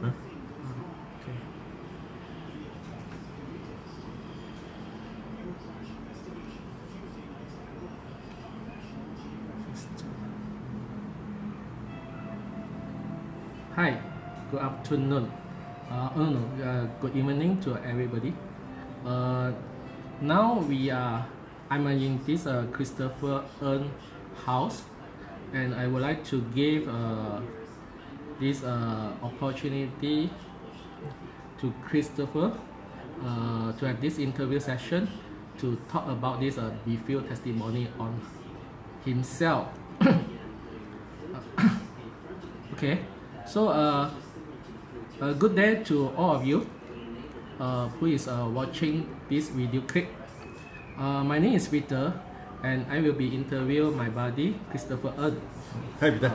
Huh? Okay. Hi, good afternoon. Uh, oh no, uh, good evening to everybody. Uh, now we are, I'm in this uh, Christopher Earn house, and I would like to give uh, this uh, opportunity to Christopher uh, to have this interview session to talk about this uh, Befeel testimony on himself. okay, so uh, a good day to all of you uh, who is uh, watching this video clip. Uh, my name is Peter and I will be interview my buddy Christopher Earn. Hi, Peter.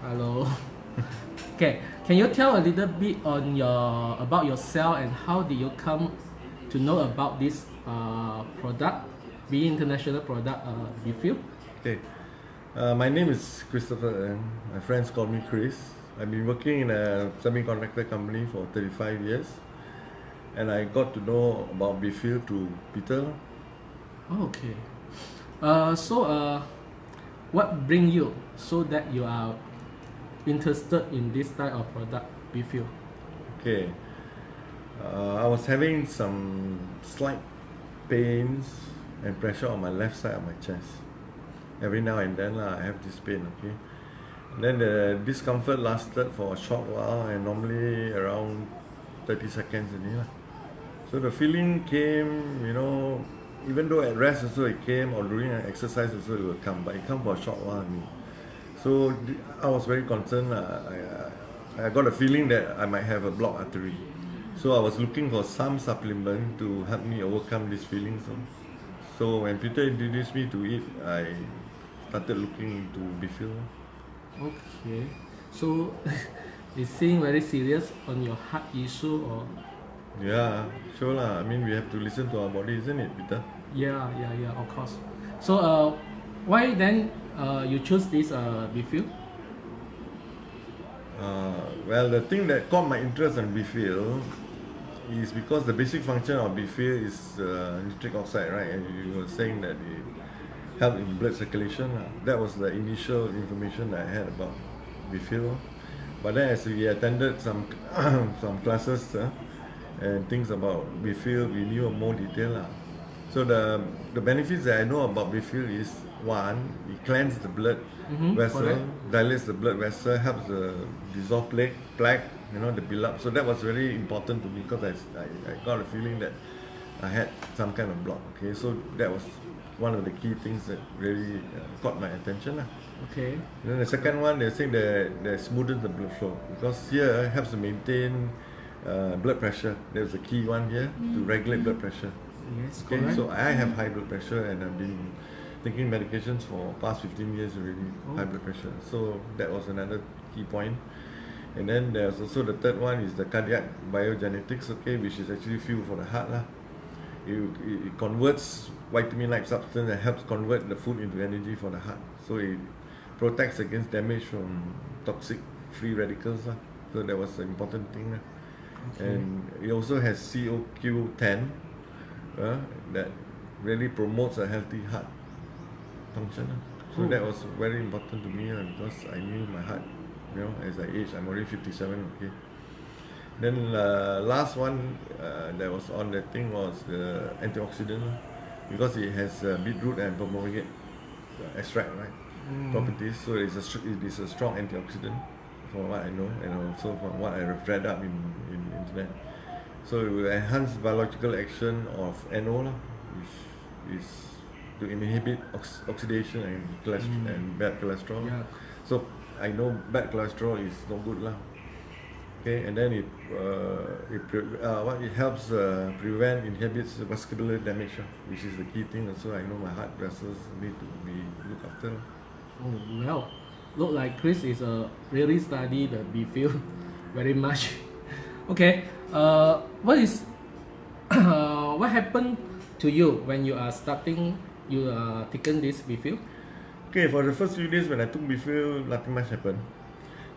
Hello. okay, can you tell a little bit on your about yourself and how did you come to know about this uh, product, be international product uh, Befeel? Okay. Uh, my name is Christopher and my friends call me Chris. I've been working in a semiconductor company for 35 years and I got to know about Befeel to Peter. Oh, okay. Uh, so uh, what bring you so that you are interested in this type of product Befeel? Okay. Uh, I was having some slight pains and pressure on my left side of my chest. Every now and then lah, I have this pain, okay. And then the discomfort lasted for a short while and normally around 30 seconds only. So the feeling came, you know, even though at rest also it came or during an exercise also it will come, but it come for a short while. So I was very concerned. lah. I, I, I got a feeling that I might have a blocked artery. So I was looking for some supplement to help me overcome these feelings. So, so when Peter introduced me to it, I started looking into Bifil. Okay. So it seems very serious on your heart issue or Yeah, sure lah. I mean, we have to listen to our body, isn't it, Peter? yeah yeah yeah of course. So uh, why then uh, you choose this uh, Befeel? Uh, well, the thing that caught my interest in Bifil is because the basic function of Bifil is uh, nitric oxide, right? And you were saying that it helped in blood circulation. lah. That was the initial information that I had about Bifil. But then as we attended some some classes uh, and things about we knew more detail. lah. So the the benefits that I know about Bifil is one, it cleans the blood Mhm, vessel, correct. dilates the blood vessel, helps the dissolve plaque, plaque, you know, the build up. So that was very important to me because I, I, I got a feeling that I had some kind of block. Okay, so that was one of the key things that really uh, caught my attention. lah. Okay. And then the second one, they're saying that that smoothens the blood flow because here it helps to maintain uh, blood pressure. There's a key one here to regulate blood pressure. Yes, Okay, correct. so I have high blood pressure and I've been taking medications for past 15 years already, high blood pressure. So that was another key point. And then there's also the third one is the cardiac biogenetics, okay, which is actually fuel for the heart lah. It, it, it converts vitamin-like substance that helps convert the food into energy for the heart. So it protects against damage from toxic free radicals lah. So that was an important thing lah. And it also has COQ10 uh, that really promotes a healthy heart function. lah. So Oh. that was very important to me lah, because I knew my heart, you know, as I age, I'm already 57, okay. Then uh, last one uh, that was on the thing was the antioxidant lah, because it has uh, beetroot and pomegranate uh, extract, right? Properties, so it's a it is a strong antioxidant, from what I know, and also from what I read up in in internet. So it will enhance biological action of NO, lah, which is to inhibit ox- oxidation and cholesterol and bad cholesterol. Yeah. So I know bad cholesterol is no good lah. Okay, and then it uh, it uh, what it helps uh, prevent inhibits vascular damage, which is the key thing. Also, I know my heart vessels need to be looked after. Oh, well, look like Chris is a really study the Befeel very much. okay, uh, what is uh, what happened to you when you are starting you are taking this Befeel? Okay, for the first few days when I took Bifil, nothing much happened.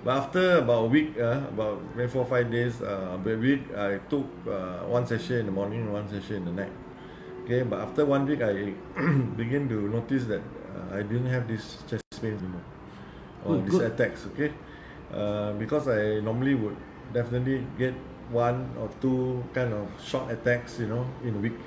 But after about a week, uh, about maybe four or five days, uh, a week, I took uh, one session in the morning one session in the night. Okay, but after one week, I begin to notice that uh, I didn't have this chest pain anymore or Good, these attacks. Okay, uh, because I normally would definitely get one or two kind of short attacks, you know, in a week.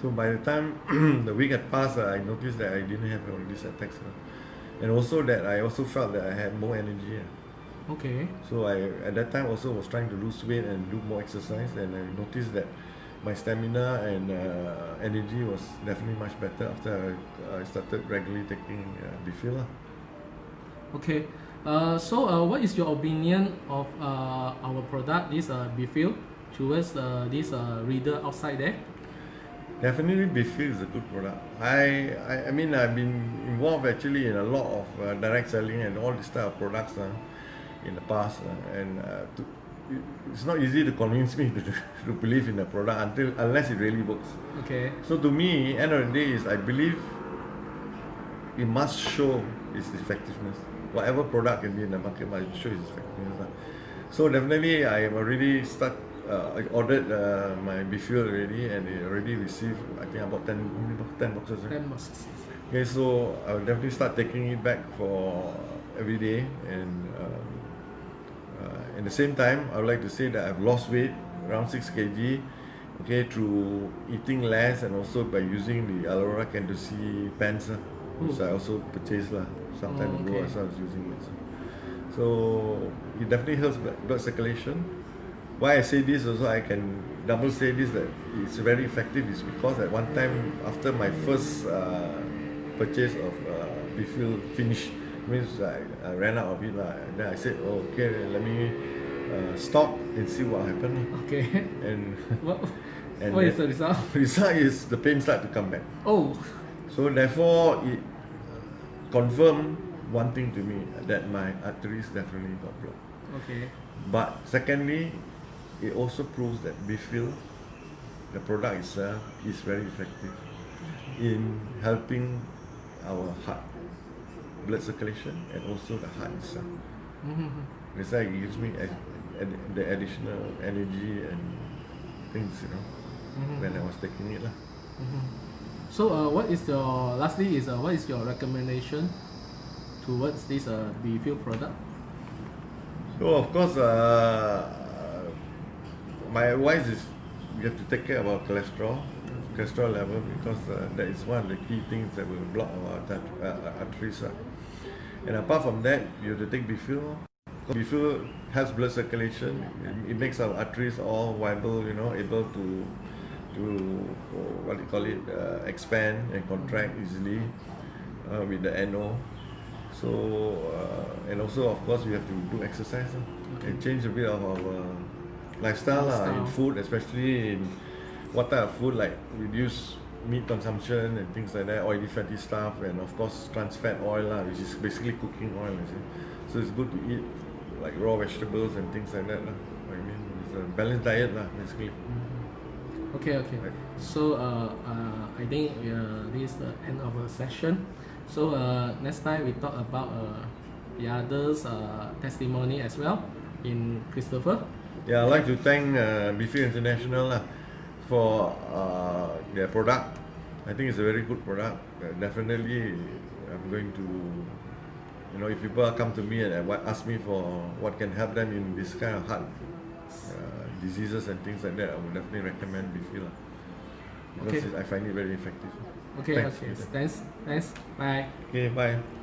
So by the time the week had passed, uh, I noticed that I didn't have all these attacks, uh, and also that I also felt that I had more energy. uh. Okay. So I at that time also was trying to lose weight and do more exercise, and I noticed that my stamina and uh, energy was definitely much better after I, I started regularly taking uh, Bifil. Okay. Uh, so uh, what is your opinion of uh, our product, this uh, towards uh, this uh, reader outside there? Definitely Bifil is a good product. I, I I mean I've been involved actually in a lot of uh, direct selling and all this type of products uh, in the past, uh, and uh, to, it's not easy to convince me to, to believe in a product until unless it really works. Okay. So to me, end of the day is I believe it must show its effectiveness. Whatever product can be in the market must show its effectiveness. lah. So definitely I am already start uh, I ordered uh, my Bifil already and it already received I think about 10, how many box- 10 boxes. right? Ten boxes. Okay, so I will definitely start taking it back for every day, and um, uh, at the same time, I would like to say that I've lost weight around six kg, okay, through eating less and also by using the Alora Candosi pants, which I also purchased lah some time Oh, ago okay. as I was using it. So, so it definitely helps blood circulation. Why I say this also, I can double say this that it's very effective is because at one time after my first uh, purchase of uh, Bifil finish, means I, I ran out of it lah. And then I said, oh, okay, let me uh, stop and see what happened. Okay. And what And what is the result? result is the pain start to come back. Oh. So therefore, it confirmed one thing to me that my arteries definitely got blocked. Okay. But secondly, it also proves that Bifil, the product itself, is very effective in helping our heart, blood circulation, and also the heart itself. Mhm. That's why it gives me the additional energy and things, you know, Mhm. when I was taking it. lah. So uh, what is your lastly is uh, what is your recommendation towards this uh, product? So of course, uh, my advice is you have to take care about cholesterol, cholesterol level because uh, that is one of the key things that will block our uh, arteries. Uh. And apart from that, you have to take Bifil. Bifil helps blood circulation. It, it makes our arteries all viable, you know, able to to uh, what do you call it, uh, expand and contract easily uh, with the NO. So uh, and also of course we have to do exercise uh, and change a bit of our lifestyle, lah in food, especially in what type of food like reduce meat consumption and things like that, oily fatty stuff, and of course trans fat oil, lah, which is basically cooking oil. So it's good to eat like raw vegetables and things like that. lah. I mean, it's a balanced diet, lah, basically. Okay, okay. So uh, uh, I think uh, this is the end of the session. So uh, next time we talk about uh, the others uh, testimony as well in Christopher. Yeah, I'd like to thank uh, Bifil International lah for uh, their product. I think it's a very good product. Uh, definitely, I'm going to, you know, if people come to me and uh, ask me for what can help them in this kind of heart uh, diseases and things like that, I would definitely recommend Bifil lah. Because Okay. I find it very effective. Okay, Thanks. okay. Thanks, thanks. Bye. Okay, bye.